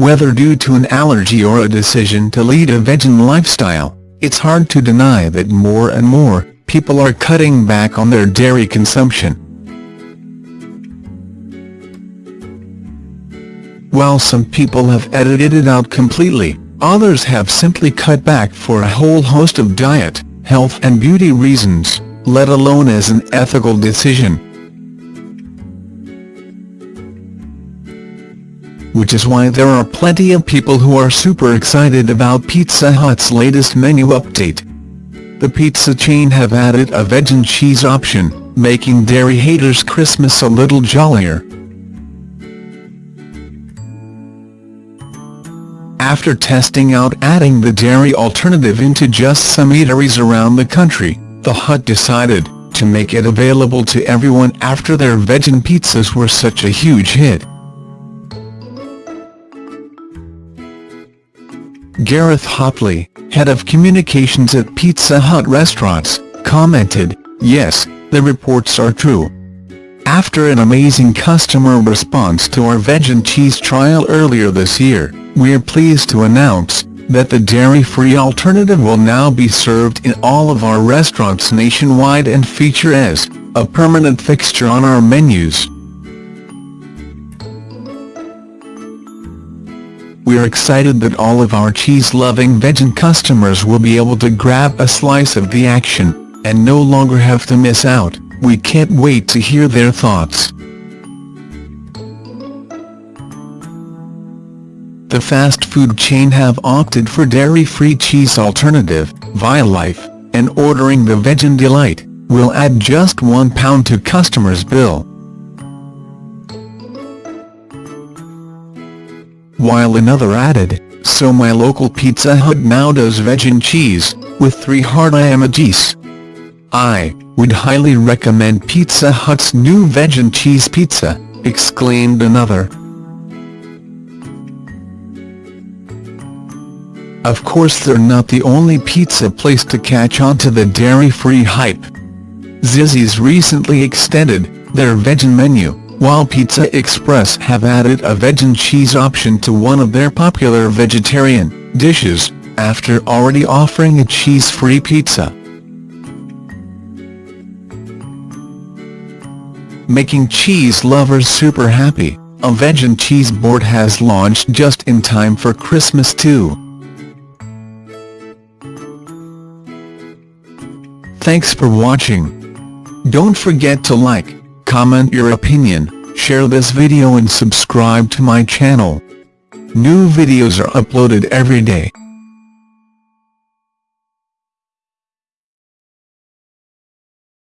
Whether due to an allergy or a decision to lead a vegan lifestyle, it's hard to deny that more and more people are cutting back on their dairy consumption. While some people have edited it out completely, others have simply cut back for a whole host of diet, health and beauty reasons, let alone as an ethical decision. Which is why there are plenty of people who are super excited about Pizza Hut's latest menu update. The pizza chain have added a vegan cheese option, making dairy haters Christmas a little jollier. After testing out adding the dairy alternative into just some eateries around the country, the Hut decided to make it available to everyone after their vegan pizzas were such a huge hit. Gareth Hopley, head of communications at Pizza Hut Restaurants, commented, Yes, the reports are true. After an amazing customer response to our vegan cheese trial earlier this year, we're pleased to announce that the dairy-free alternative will now be served in all of our restaurants nationwide and feature as a permanent fixture on our menus. We're excited that all of our cheese-loving vegan customers will be able to grab a slice of the action, and no longer have to miss out. We can't wait to hear their thoughts. The fast food chain have opted for dairy-free cheese alternative, Violife, and ordering the Vegan Delight, will add just £1 to customers' bill. While another added, so my local Pizza Hut now does vegan cheese, with three hard emojis. I would highly recommend Pizza Hut's new vegan cheese pizza, exclaimed another. Of course they're not the only pizza place to catch on to the dairy-free hype. Zizzi's recently extended their vegan menu, while Pizza Express have added a vegan cheese option to one of their popular vegetarian dishes, after already offering a cheese-free pizza. Making cheese lovers super happy, a vegan cheese board has launched just in time for Christmas too. Thanks for watching. Don't forget to like, comment your opinion, share this video and subscribe to my channel. New videos are uploaded every day.